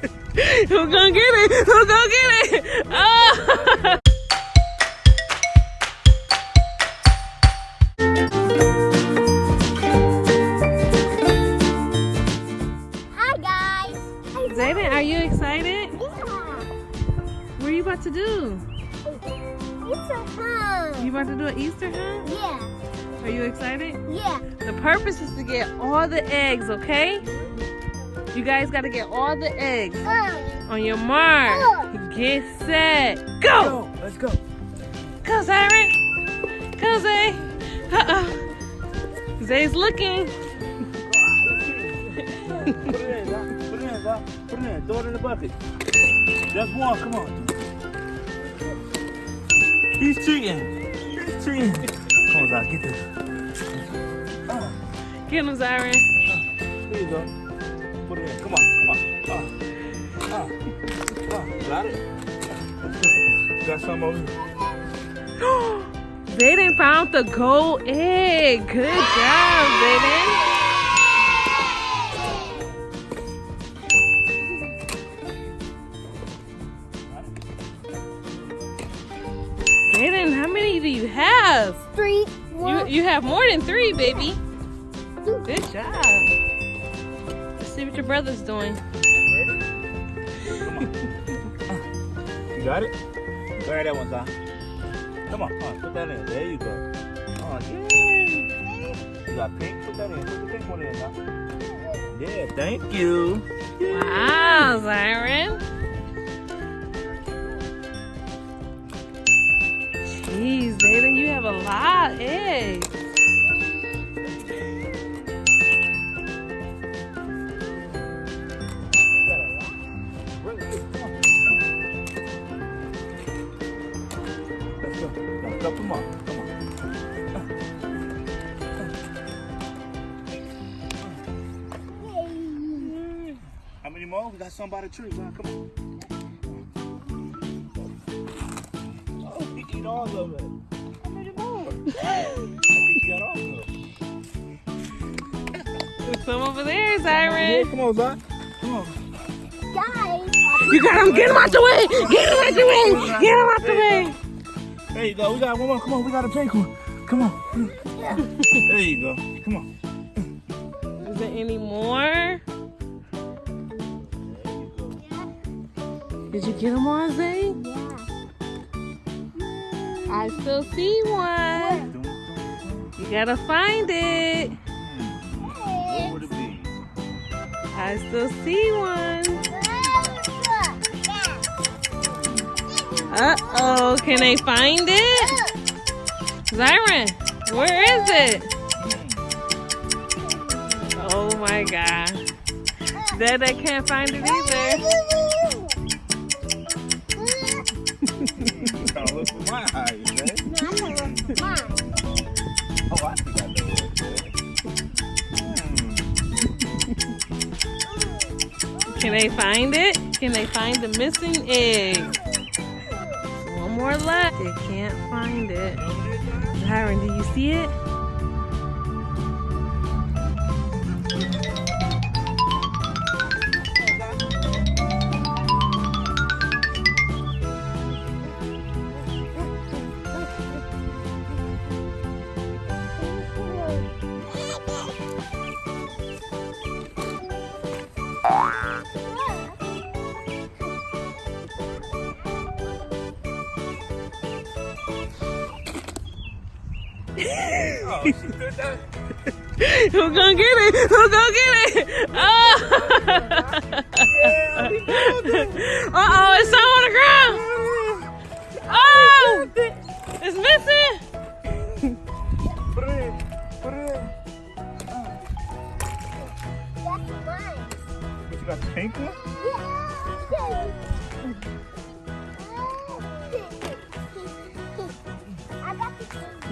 Who gonna get it? Who gonna get it? Oh! Hi guys. Zayden, are you excited? Yeah. What are you about to do? So fun. You about to do an Easter hunt? Yeah. Are you excited? Yeah. The purpose is to get all the eggs, okay? You guys gotta get all the eggs. Mm. On your mark, mm. get set, go! Go, let's go. Go, Zyron! Go, Zay! Uh-oh. Zay's looking. Put it in, Zach. Put it in, Zach. Put it in. Throw it in the bucket. Just one. Come on. He's cheating. He's cheating. Come on, Zach. Get this. Get him, Zyron. There you go. Put it. Come on. Come on. Ah. Ah. Ah. Got it? Got some over here. Zayden found the gold egg. Good job, Zayden. Zayden, how many do you have? Three. You, you have more than three, baby. Good job. See what your brother's doing. Come on. You got it? Grab that one, Zach. Come on. Uh, put that in. There you go. Oh, yeah. You got pink? Put that in. Put the pink one in, Zach. Yeah, thank you. Wow, Zyron. Jeez, Zayden, you have a lot of eggs. Come on. Come on. How many more? We got some by the tree. man. Come on. Oh, he eat all of it. How many more? I think he got all of them. There's some over there, Yeah, Zyron. come on, Zach. Come on. Guys. You got him. Get him out the way. Get him out the way. Get him out the way. There you go. We got one more. Come on. We got a pink one. Come on. There you go. Come on. Is there any more? There you go. Did you get them all, Zay? Yeah. I still see one. You gotta find it. What would it be? I still see one. Uh-oh, can they find it? Zyron, where is it? Oh my gosh. Dad, I can't find it either. I. Can they find it? Can they find the missing egg? More left. They can't find it. Zyron, do you see it? Oh, she did that? Who gonna get it? Who gonna get it? Oh! Uh oh, it's on the ground.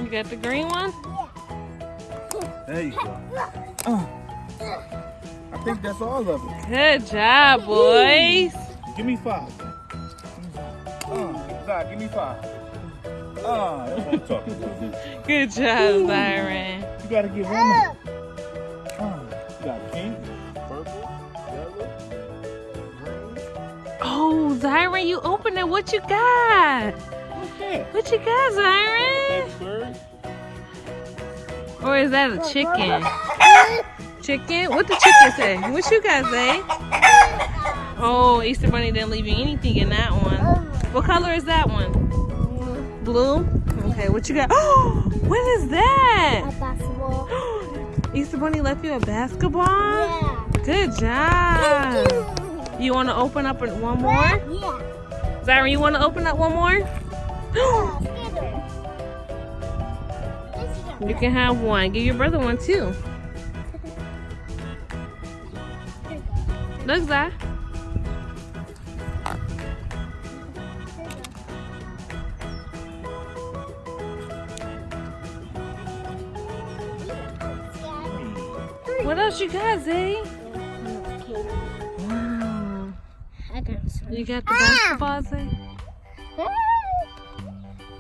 You got the green one? There you go. Uh, I think that's all of it. Good job, boys. Give me five. Uh, Zai, give me five. Ah, that's what I'm talking about. Good job, Byron. You gotta get one more. Ah, you got pink, purple, yellow, green. Oh, Zyron, you open it. What you got? What's that? What you got, Zyron? Or is that a chicken? Chicken? What the chicken say? What you guys say? Oh, Easter Bunny didn't leave you anything in that one. What color is that one? Blue? Okay, what you got? Oh, what is A that? basketball. Easter Bunny left you a basketball? Yeah. Good job. you. You want to open up one more? Yeah. Zyron, you want to open up one more? You can have one. Give your brother one too. Look, Zy. What else you got, Zay? Wow. I got some. You got the Ah! basketball, Zay?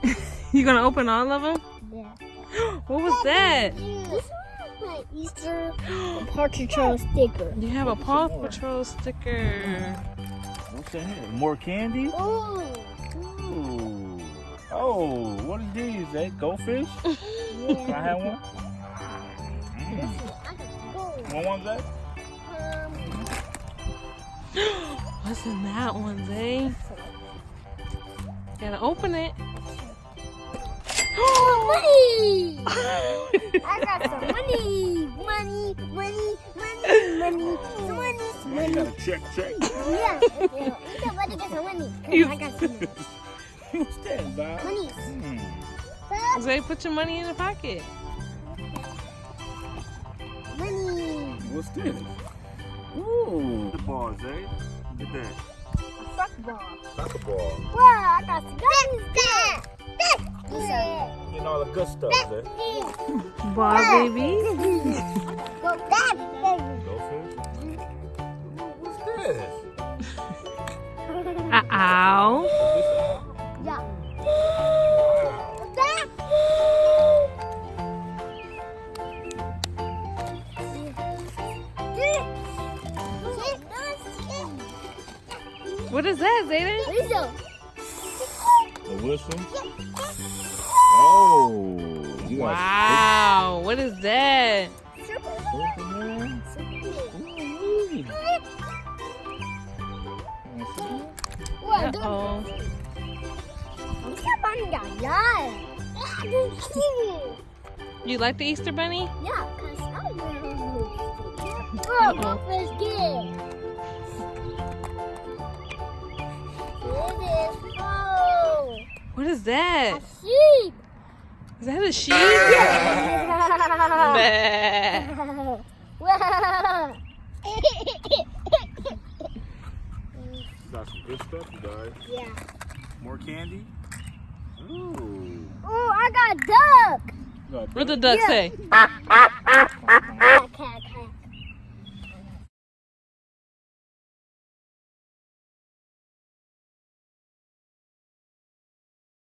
You gonna open all of them? Yeah. What was that? This is my Easter Partridge sticker. You have a Paw Patrol sticker. What's that here? More candy? Oh. Ooh. Oh, what is these? That goldfish? Can I have one? This Mm. is, I got gold. One one's that? Um, What's in that one, Zay? Gotta open it. Money! I got some money! Money, money, money, money, some money, some You money. gotta check, check. Yeah, yeah. Somebody get some money. 'cause You- I got some What's that, Bob? money. Hmm. Zay, put your money in the pocket. Money. What's this? Ooh. The ball, Zay. Look at that. Soccer ball. Soccer ball. Wow, I got some guns. This. Getting all the good stuff, Zay. Ball baby. Go back, baby. Goldfish. What's this? Uh ow. Yeah. What is that, Zayden? Rizzo. A whistle. Oh. You got Wow. What is that? Superman. Ooh. Uh oh. Bisa bang jalan. Aduh. You like the Easter Bunny? Yeah, cause I know. Oh, go first game. Here it is. Oh, What is a that? Sheep. Is that a sheep? Bah. Got some good stuff, you guys. yeah. More candy. Ooh. Oh, I got duck. Got What the duck Yeah. say?